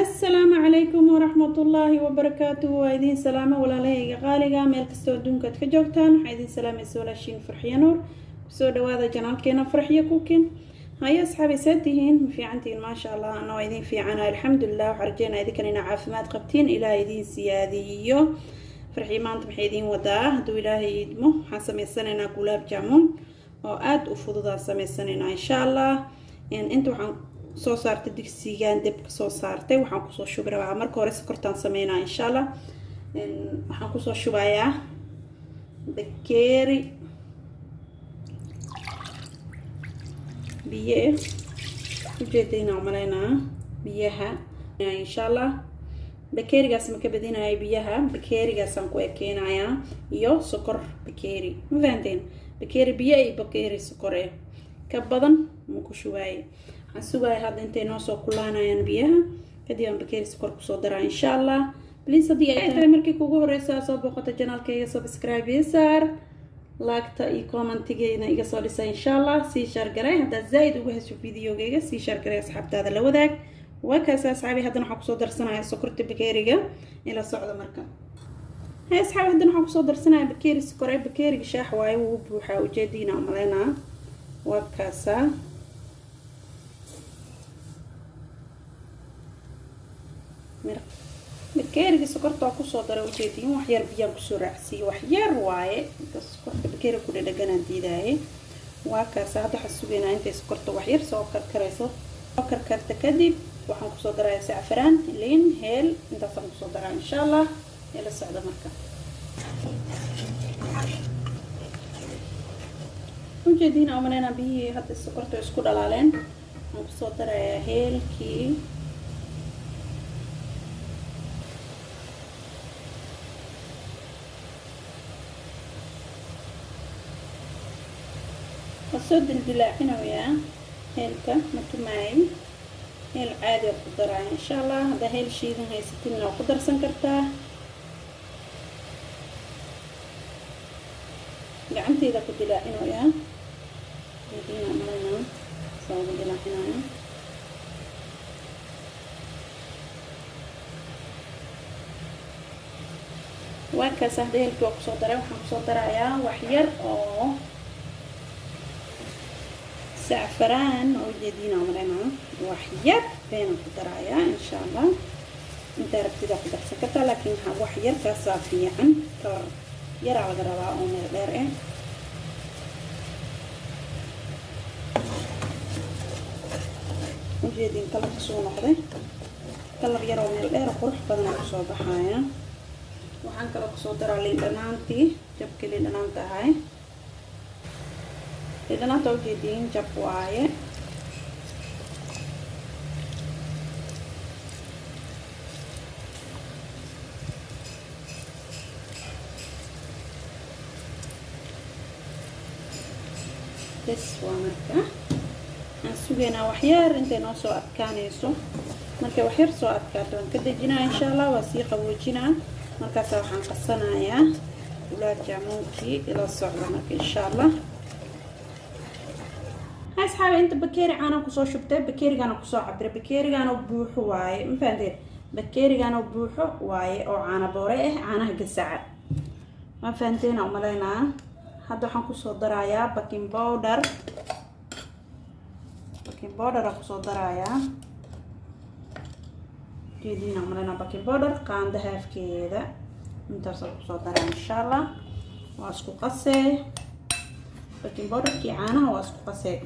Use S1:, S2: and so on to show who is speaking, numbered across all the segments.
S1: assalaamu calaykum waraxmatullaahi wabarakaatuhu waa idiin salaamo walaalahayga qaaliga. Meel kastoo adduunka ad ka joogtaan waxaa idiin salaamaysa walaashiin farxiyo nuur. Kusoo dhawaada janaalkeena farxiyo kukin hayo asxaabi saa tihiin? Ma maasha allah ana waa idiin fiicana alxamdulilah waxaa rajeynaa idinkan inaa caafimaad qabtiin. Ilaah idiin siyaadiyo. Farxiyo maanta maxay idiin wadaa? Hadduu ilaahay idmo waxaan sameysanaynaa gulaab jaamuun oo aada u fududaan sameysanaynaa insha allah. Inta waxaan soo saartay digsigaan debka soo saartay. Waxaan ku soo shubi rabaa marka hore sokortaan sameynaa insha allah waxaan ku soo shubayaa bakeeri. Biyo. Ujeedayna umaleynaa biyaha. Insha allah bakeerigaas ma ka badinayo biyaha? Bakeerigaasaan ku ekeynayaa iyo sokor bakeeri. Ma fahanteen? Bakeeri biyo iyo bakeeri sokor ka badan ma ku shubaaye waxaan sugaaya hadda intay noo soo kulaanayaan biyaha kadib aan bakeeri sokor ku soo daraa insha allah bliis haddii ay tahay markii kugu horeysa soo booqata janaalkayga subscribe ii saar laagta iyo commentigeena iga soo dhisa insha allah sii shaargaray haddaad zaa-id uga hesho videogeyga sii shaargaray asxaabtaada la wadaag waa kaasi asxaabi haddana waxaan ku soo darsanaya sokorta bakeeriga ila socda marka hay asxaabi haddana waxaan ku soo darsanaya bakeeri sokore bakeeriga shaax waaye wuu buuxaa ujeediina umaleynaa waa kaasaa bakeeriga sokorta waa ku soo daray ujeediin waxyar biyaan ku soo raacsiiye waxyar waaye sokorta bakeeriga ku dhadhaganaan diidaaye waa kaasa hadda waxaan sugaynaa intay sokorta waxyar soo karkarayso soo karkarta kadib waxaan ku soo daraya sacfaraan liin heel intaasaan ku soo daraa insha allah ee la socda marka ujeediin amanayna biyihii hadda sokorta isku dhalaaleen waxaan ku soo darayaa heelkii wasoo dildilaacinayaa heelka matumaay heel caadi oo ku daraya insha allah haddaa heel shiidan haysatinna waa ku darsan kartaa. Gacanteeda ku dilaacinayaa diina dilaacinaya waa kaas hadda heelkii waa ku soo daray waxaan ku soo darayaa wax yar oo sacfaraan oo ujeediina malena wax yar beenan ku darayaa insha allah intaa rabtida ku darsan kartaa laakiin wax yar kaasaa fiican kar yaraa laga rabaa oo meel dheer eh ujeediin kalarka suu noqday kalar yaroo meel dheer qurux badanaa ku soo baxaya waxaan kaloo ku soo daraa liindhanaanta ujeediin jab waaye bes waa marka aan sugaynaa waxyar intay noo soo adkaanayso markay waxyar soo adkaato waan ka dejinaa insha allah waa sii qaboojinaa markaasa waxaan qasanayaa gulaab jaamuunkii ila socda marka insha allah asxaabi inta bakeeri caanaan ku soo shubtay bakeerigaana ku soo cabira bakeerigaana buuxo waaye ma fahanteed bakeerigaana buuxo waaye oo caana boore ah caanaha gasaca ma fahanteena umaleynaa hadda waxaan ku soo darayaa baking bowder baking aan ku soo darayaa jeediina umaleyna baking bowder qaanda haafkeeda intaasaan ku soo daraa insha allah waa isku qasee baking bowderkii caanaha waa isku qasee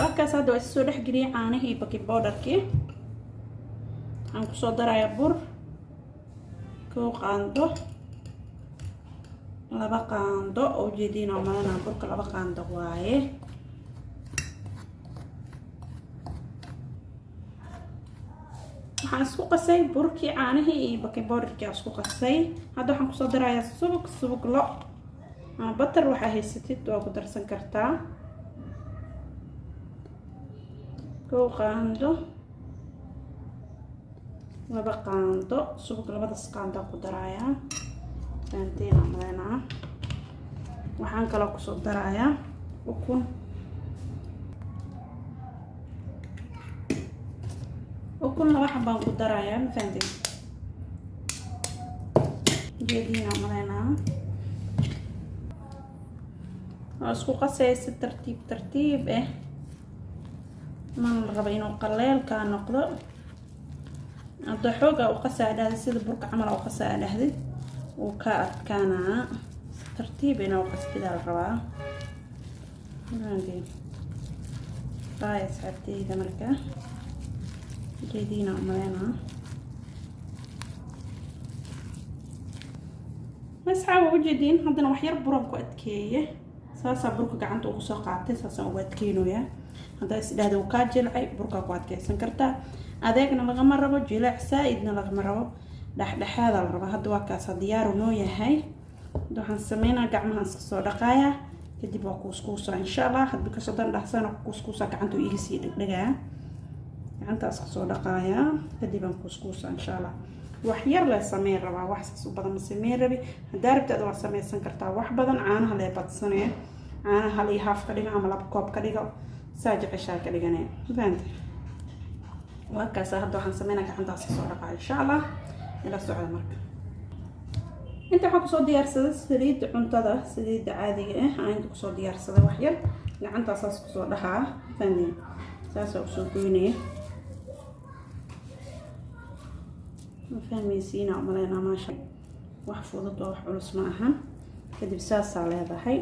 S1: waakaas hadda waa isoo dhexgeliyay caanihii baking bowderkii waxaan ku soo darayaa bur kow qaando laba qaando oo ujeediina umalena burka laba qaando waaye. Waxaan isku qasay burkii caanihii iyo baking bowderkii aan isku qasay. Hadda waxaan ku soo darayaa subug subug lo ama batar waxaa haysatid waa ku darsan kartaa kow qaando laba qaando subag labadaas qaandaa ku darayaa. Faanteena maleynaa. Waxaan kaloo ku soo darayaa ukun. Ukun laba xabaan ku darayaa mafaanteen geediina maleynaa. Waa isku qasaya si tartiib tartiib eh mana la rabo inuu qaleelkaa noqdo. Hadda xoogaa u qasaa dhahday sida burka camal u qasaa dhahday wuu ka adkaanaa. Tartiib inuu qasbidaa la rabaa. Baay asxaabteyda marka. Geediina umaleynaa. Asxaab waa ujeediin haddana wax yar buran ku adkeeye. Saasaa burka gacanta ugu soo qaatay saasaan ugu adkeynoyaa haddaa is dhahda uu kaa jilcay burkaa ku adkeysan kartaa adeegna lagama rabo jileec saa-idna lagama rabo. Dhexdhexaada la rabaa hadda waa kaasa diyaaru noo yahay. Waxaan sameynaa gacmahaan iska soo dhaqaayaa kadib waa kuuskuusaa insha allah hadbi ka soo dan dhahsana kuuskuusaa gacanta iga sii dhegdhegaa. Gacantaas ka soo dhaqaayaa kadib aan insha allah wax yar lee sameyn rabaa. Wax saas u badan ma sameyn rabi. Haddaa rabtaada waa sameysan kartaa wax badan caanaha lee badsanee caanaha hal iyo haaf ka dhigo ama laba koob ka dhigo saa jeceshaa ka dhigane fahamta waa hadda waxaan sameynaa gacantaas ka soo dhaqaa insha allah ila socda marka inta waxaan ku soo diyaarsaday saliidda cuntada saliidda caadiga ah aan inta ku soo diyaarsaday wax yar gacantaasaas ku soo dhahaa fahamta saasaa u soo goynaya ma fahmaysiina umaleynaa maasha wax fudud oo wax culus ma ahan kadib saasaa leedahay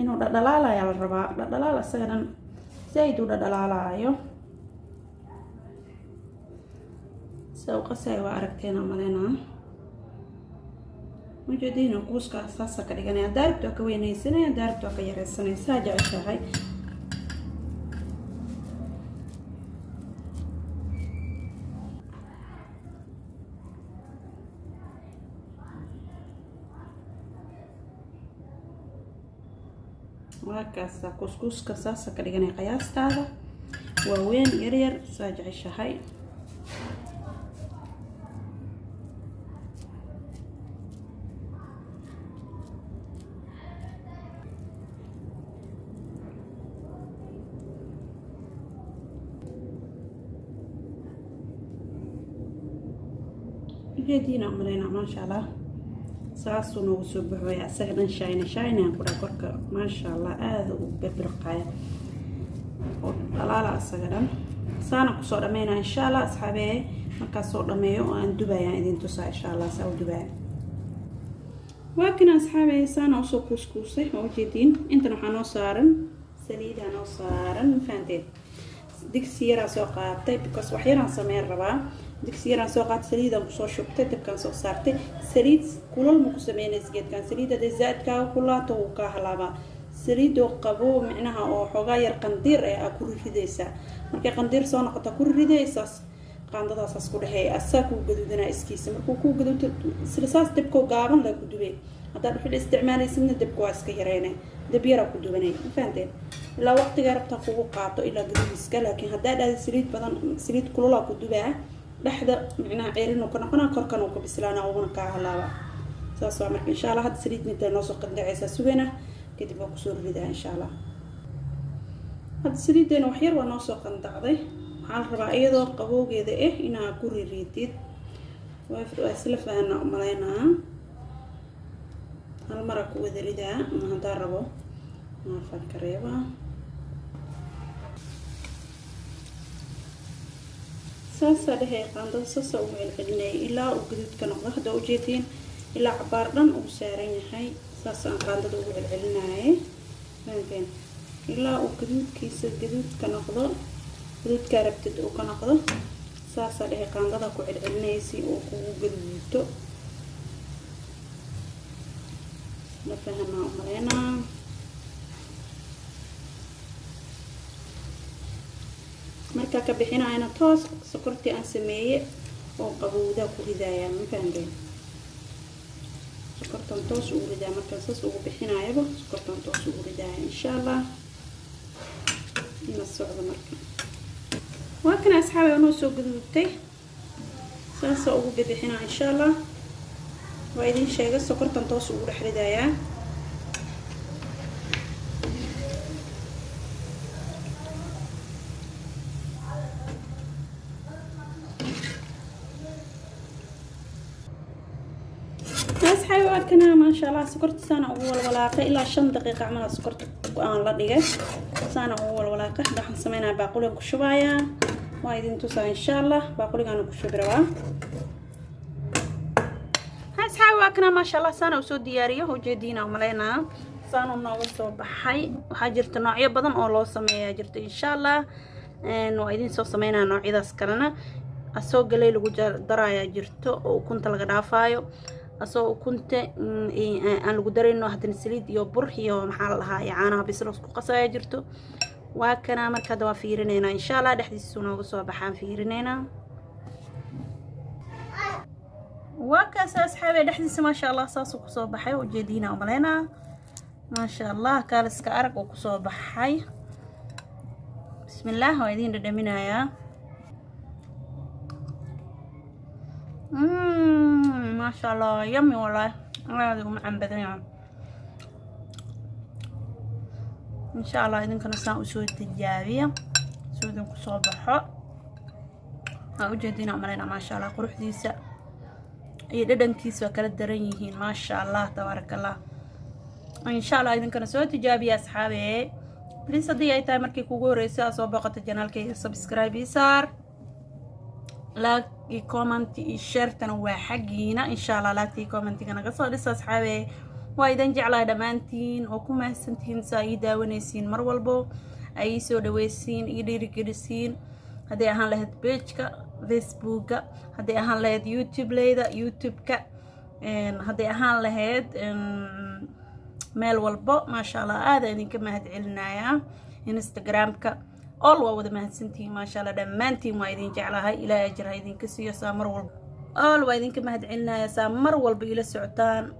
S1: inuu dhadhalaalayaa la rabaa dhadhalaal isaga dhan zaaid u dhadhalaalaayo sida u qasaya waa aragteena umaleynaa majeediina kuuskaas saasa ka dhiganaya daaribta waa ka weynaysanaya daaribta waa ka yareysanaya saa jeceshahay waakaasa kuskuuska saasa ka dhiganay qiyaastaada. Waaweyn yaryar saa jeceshahay. Ujeediina umaleynaa maasha allah saasuu noogu soo baxooya isaga dhan shayna shaynaan ku dhaa korka. Maasha allah aada u birbirqaya oo dhalaala isaga dhan. Saana ku soo dhameynaa insha allah asxaabee markaas soo dhameeyo oo aan dubayaan idin tusaa insha allah saa u dubaya waa asxaabee saana u soo kuuskuusay oo ujeediin intan waxaa noo saaran saliidaa noo saaran mafahanteed digsi yaraa soo qaatay because wax yaraan rabaa digsi soo qaatay saliidaan ku soo shubtay dabkaan soo saartay saliid kulal ma ku sameynaysa geedkan saliid hadday zaa-idkaaga kulaato wuu kaa halaabaa saliidoo qabo micnaha oo xoogaa yar qandiir eh aa ku ridaysaa markay qandiir soo noqota ku ridaysaas qaandadaasaas ku dhexeeya asaa kuu gaduudanaa iskiisa markuu kuu gaduuto sida saas dabkoo gaaban laa ku dubay haddaad dhuxul isticmaalaysidna dabka waa iska yareyne dab yaraa ku dubanay ma ilaa waqtigaa rabtaa kugu qaato ilaa gaduudiska laakiin haddaa dhahda saliid badan saliid kululaa ku dubaa dhexda micnaha ceerinuu ka noqonaa korkan uu ka bislaana uguna kaa halaaba saas waa marka insha allah hadda saliid midda noo soo qandacaysaa sugana kadib waa ku soo ridaa insha allah. Hadda saliiddeena wax yar waa noo soo qandacday waxaa la rabaa iyadoo qabowgeeda ah inaa ku ririidid waa isla fahana umaleynaa hal mara ku wada ridaa ama haddaa rabo maafaan ka saasaa dhehey qaandada saasaa ugu celcelinayay ilaa uu gaduud ka noqdo. Hadda ujeediin ilaa cabaar dhan uu saaran yahay saasaan qaandada ugu celcelinayay. Fahanteen ilaa uu gaduudkiisa gaduud ka noqdo gaduudkaa rabtid uu ka noqdo saasaa dhehey qaandada ku celcelinayay si uu kugu gaduuto la fahanaa umaleynaa markaa ka bixinayana toos sokortii aan sameeye oo qabowdaa ku ridayaa ma fahanteen sokortan toos ugu ridaa markaan saas ugu bixinaayaba sokortan toos ugu ridaaya insha allah ina socdo marka waa kana asxaabi anoo soo gaduudtay saasa ugu bibixinaa insha allah waa idin sheegay sokortan toos ugu dhex ridayaa asxaabi waa kana maasha allah sokorta. Saana ugu walwalaaqay ilaa shan daqiiqa camala sokorta aan la dhigay. Saana ugu walwalaaqay waxaan sameynaya baaquligan ku shubayaa waa idin tusaa insha allah baaquligaana ku shubi rabaa asxaabi waa kana maasha allah saana u soo diyaariyo ujeediina umaleynaa saanu nooga soo baxay. Waxaa jirta noocyo badan oo loo sameeyaa jirta insha allah waa idin soo sameynaya noocyadaas kalena. Asoo galey lagu daraayaa jirto oo ukunta laga dhaafaayo asoo ukunta aan lagu darayno haddana saliid iyo bur iyo maxaa la dhahaa caanaha bislos ku qasaya jirto. Waa kana marka hadda waa fiirineynaa insha allah dhexdiisu nooga soo baxaan fiirineynaa waa kaas asxaabe dhexdiisa maasha allah saasuu ku soo baxay. Ujeediina umaleynaa maasha allah kaaliska arag uu ku soo baxay. Bismillaah waa idiin dhadhaminayaa maasha allah yami walaah aada u macaan badan yahay insha allah idinkana saan u soo tijaabiya soo idin ku soo baxo. Waa ujeediina umaleynaa maasha allah quruxdiisa iyo dhadhankiisa waa kala daran yihiin maasha allah tabaaraka allah insha allah idinkana soo tijaabiya asxaabe. Bliis haddii ay tahay markii kugu horreysay aa soo boqota janaalkayga subscribe ii saar laag iyo comment iyo sheertana waa xaggiina insha allah laagta iyo commentiga naga soo dhisa asxaabe. Waa idin jeclaa dhammaantiin oo ku mahadsantihiin saa ii daawanaysiin mar walbo ay ii soo dhaweysiin ii dhiirigelisiin hadday ahaan lahayd pageka facebooka hadday ahaan lahayd youtube leyda youtube-ka hadday ahaan lahayd meel walbo maasha allah aada idinka mahad celinayaa instagram-ka ol waa wada mahadsantihiin maasha allah dhammaantiin waa idin jeclahay ilaa ajir ha idinka siiyo saa mar walba. Ol waa idinka mahad saa mar walba ila socotaan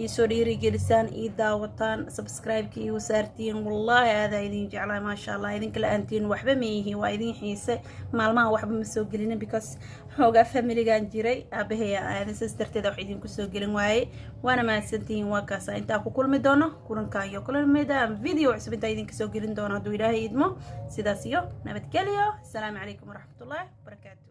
S1: iisoo dhiirigelisaan ii daawataan subscribe-ka iigu saartiin. Wallaahi aadaa idin jeclahay maasha allah idinka la'aantiin waxba ma yihiin waa idin xiise maalmaha waxba ma soo gelinin because xoogaa familigan jiray aabahaya aaday saas darteeda wax idinku soo gelin waaye. Waana mahadsantihiin waa kaasa intaa ku kulmi doono kulankaa iyo kulamida video cusub intaa idinka soo gelin doono hadduu ilaahay idmo. Sidaas iyo nabadgelyo. Asalaamu calaykum waraxmatullaahi wabarakaatu